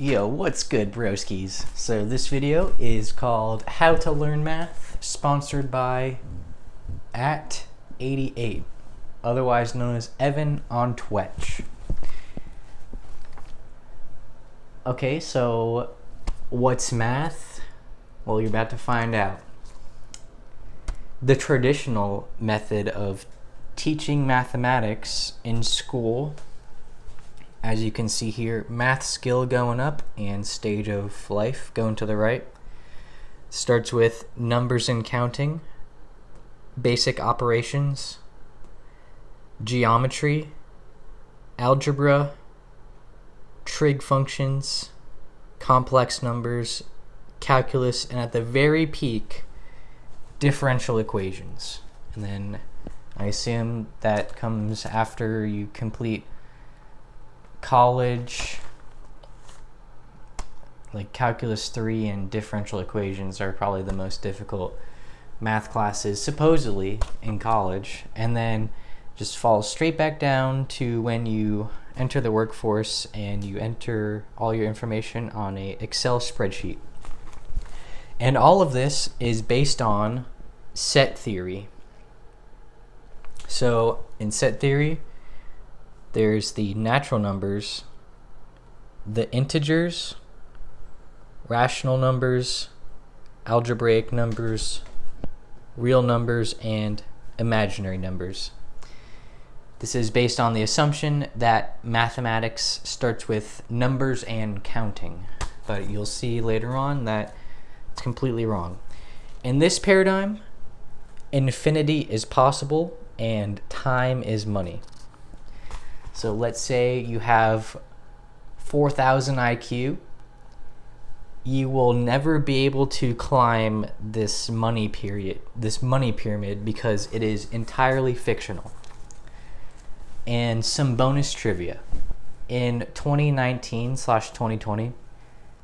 Yo, what's good, broskies? So this video is called How to Learn Math, sponsored by at 88, otherwise known as Evan on Twitch. Okay, so what's math? Well, you're about to find out. The traditional method of teaching mathematics in school as you can see here, math skill going up and stage of life going to the right. Starts with numbers and counting, basic operations, geometry, algebra, trig functions, complex numbers, calculus, and at the very peak, differential equations. And then I assume that comes after you complete college, like calculus 3 and differential equations are probably the most difficult math classes supposedly in college. And then just falls straight back down to when you enter the workforce and you enter all your information on a excel spreadsheet. And all of this is based on set theory. So in set theory there's the natural numbers, the integers, rational numbers, algebraic numbers, real numbers, and imaginary numbers. This is based on the assumption that mathematics starts with numbers and counting, but you'll see later on that it's completely wrong. In this paradigm, infinity is possible and time is money. So let's say you have 4,000 IQ. You will never be able to climb this money period, this money pyramid because it is entirely fictional. And some bonus trivia. In 2019 slash 2020,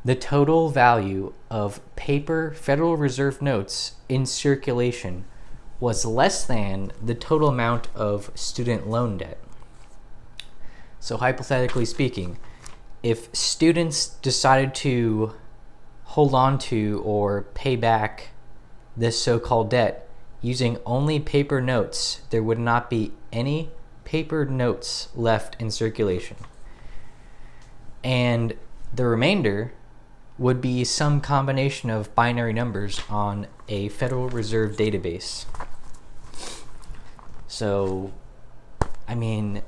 the total value of paper Federal Reserve notes in circulation was less than the total amount of student loan debt. So hypothetically speaking, if students decided to hold on to or pay back this so-called debt using only paper notes, there would not be any paper notes left in circulation. And the remainder would be some combination of binary numbers on a Federal Reserve database. So, I mean,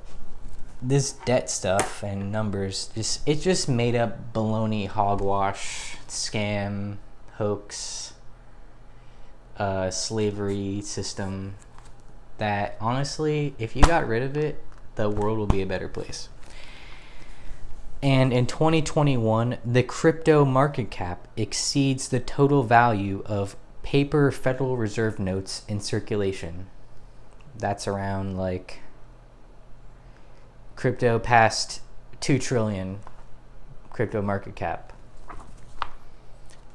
this debt stuff and numbers just it's just made up baloney hogwash scam hoax uh, slavery system that honestly if you got rid of it the world will be a better place. And in 2021 the crypto market cap exceeds the total value of paper federal reserve notes in circulation. That's around like crypto passed 2 trillion crypto market cap.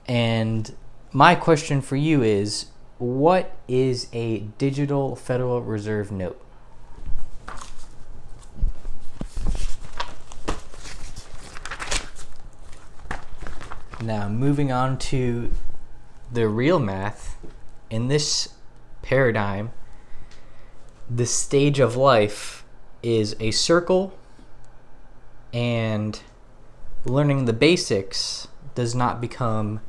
And my question for you is what is a digital Federal Reserve note? Now, moving on to the real math, in this paradigm, the stage of life is a circle and learning the basics does not become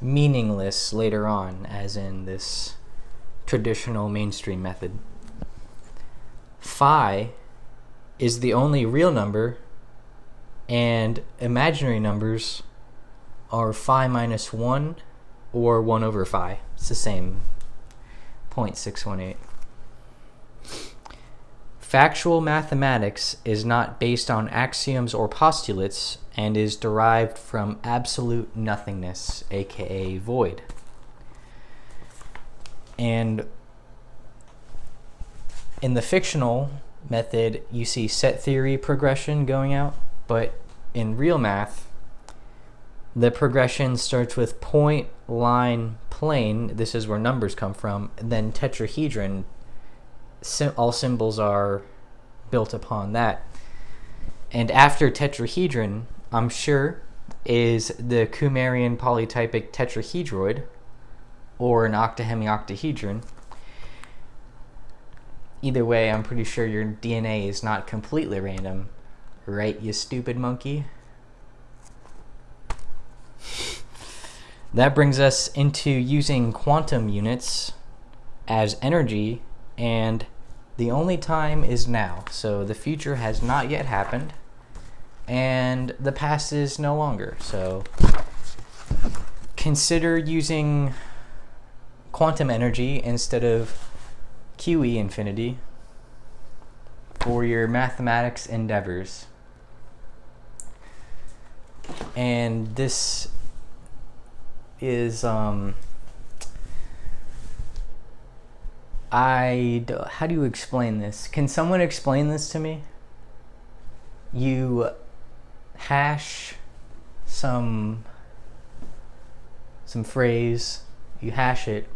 meaningless later on as in this traditional mainstream method. Phi is the only real number and imaginary numbers are phi minus 1 or 1 over phi. It's the same 0.618. Factual mathematics is not based on axioms or postulates and is derived from absolute nothingness, aka void. And in the fictional method, you see set theory progression going out, but in real math, the progression starts with point, line, plane. This is where numbers come from. Then tetrahedron all symbols are built upon that. And after tetrahedron, I'm sure is the Kumarian polytypic tetrahedroid, or an octahemioctahedron. Either way, I'm pretty sure your DNA is not completely random, right, you stupid monkey? That brings us into using quantum units as energy, and the only time is now. So the future has not yet happened, and the past is no longer. So consider using quantum energy instead of QE infinity for your mathematics endeavors. And this is um I how do you explain this? Can someone explain this to me? You hash some some phrase, you hash it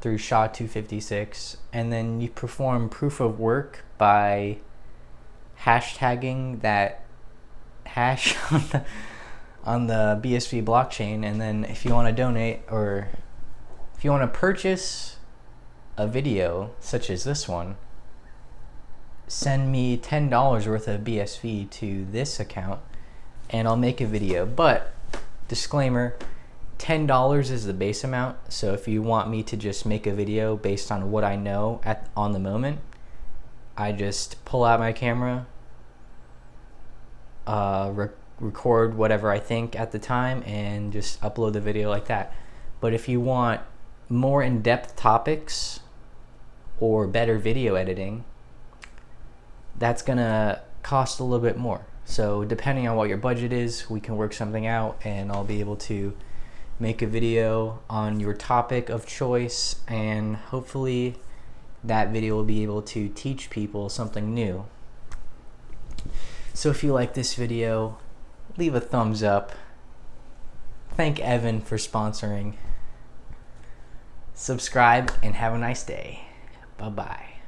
through SHA-256 and then you perform proof of work by hashtagging that hash on the on the BSV blockchain. And then if you want to donate or if you want to purchase a video such as this one, send me $10 worth of BSV to this account and I'll make a video. But disclaimer, $10 is the base amount. So if you want me to just make a video based on what I know at on the moment, I just pull out my camera, uh, record whatever I think at the time and just upload the video like that. But if you want more in-depth topics or better video editing, that's gonna cost a little bit more. So depending on what your budget is, we can work something out and I'll be able to make a video on your topic of choice and hopefully that video will be able to teach people something new. So if you like this video, leave a thumbs up. Thank Evan for sponsoring. Subscribe and have a nice day. Bye bye.